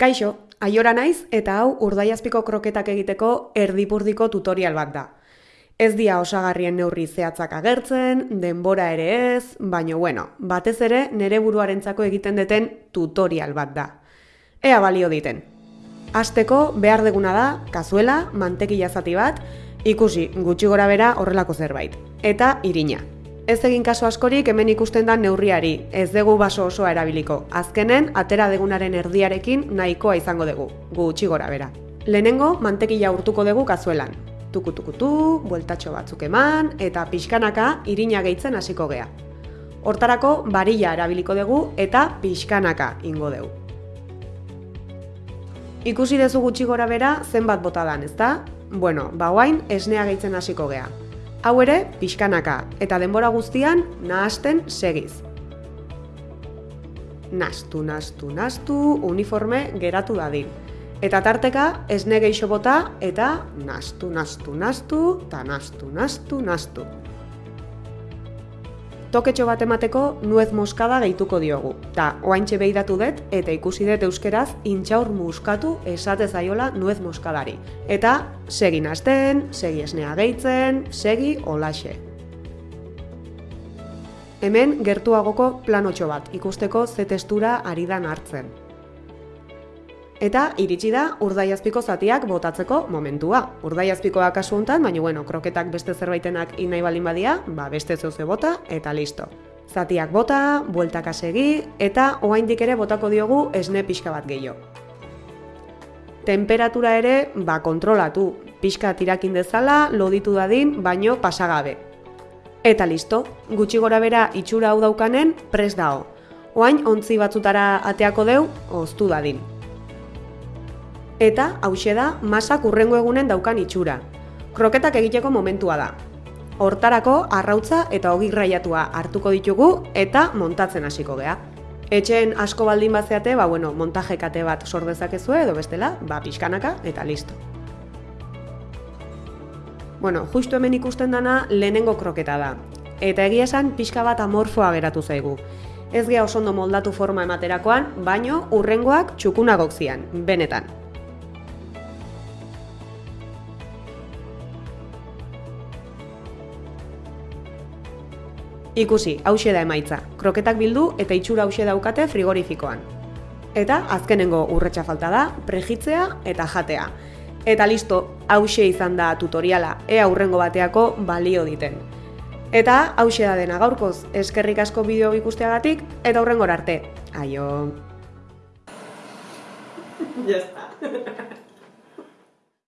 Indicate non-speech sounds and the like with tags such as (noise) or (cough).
Kaixo, aiora naiz eta hau urdaiazpiko kroketak egiteko erdipurdiko tutorial bat da. Ez dia osagarrien neurri zehatzak agertzen, denbora ere ez, baino bueno, batez ere nere buruarentzako egiten deten tutorial bat da. Ea balio diten. Asteko behar deguna da, kazuela, mantekila zati bat, ikusi gutxi gora bera horrelako zerbait. Eta irina. Ez egin kaso askorik hemen ikusten da neurriari, ez dugu baso osoa erabiliko. Azkenen, atera degunaren erdiarekin nahikoa izango dugu, gutxi gora bera. Lehenengo, mantekila urtuko dugu kazuelan. Tukutukutu, bueltatxo batzuk eman, eta pixkanaka irina gehitzen hasiko gea. Hortarako, barilla erabiliko dugu eta pixkanaka ingo dugu. Ikusi dezu gutxi gora bera zenbat bota dan, ezta? Bueno, ba esnea gehitzen hasiko gea. Hau ere, pixkanaka, eta denbora guztian nahasten segiz. Nastu, nastu, nastu, uniforme geratu dadin. Eta tarteka, esne geixo bota, eta nastu, nastu, nastu, eta nastu, nastu, nastu toketxo bat emateko nuez moskada gehituko diogu. Ta, oaintxe behidatu dut eta ikusi dut euskeraz intxaur muskatu esate zaiola nuez moskadari. Eta segi nazten, segi esnea gehitzen, segi olaxe. Hemen gertuagoko planotxo bat ikusteko ze testura ari dan hartzen. Eta iritsi da urdaiazpiko zatiak botatzeko momentua. Urdaiazpikoa kasu hontan, baina bueno, kroketak beste zerbaitenak inai balin badia, ba beste zeuze bota eta listo. Zatiak bota, bueltaka segi eta oraindik ere botako diogu esne pixka bat gehiago. Temperatura ere ba kontrolatu, pixka tirakin dezala, loditu dadin, baino pasagabe. Eta listo, gutxi gora bera itxura hau daukanen pres dao. Oain ontzi batzutara ateako deu, oztu dadin eta hause da masak urrengo egunen daukan itxura. Kroketak egiteko momentua da. Hortarako arrautza eta ogirraiatua hartuko ditugu eta montatzen hasiko gea. Etxeen asko baldin bazeate, ba bueno, montajekate bat sor dezakezue edo bestela, ba pixkanaka eta listo. Bueno, justu hemen ikusten dana lehenengo kroketa da. Eta egia esan pixka bat amorfoa geratu zaigu. Ez gea oso ondo moldatu forma ematerakoan, baino urrengoak txukunagok zian, benetan. Ikusi, hause da emaitza. Kroketak bildu eta itxura hause daukate frigorifikoan. Eta azkenengo urretxa falta da, prejitzea eta jatea. Eta listo, hause izan da tutoriala, ea urrengo bateako balio diten. Eta hause da dena gaurkoz, eskerrik asko bideo ikusteagatik eta urrengor arte. Aio! (laughs) Ya está. (laughs)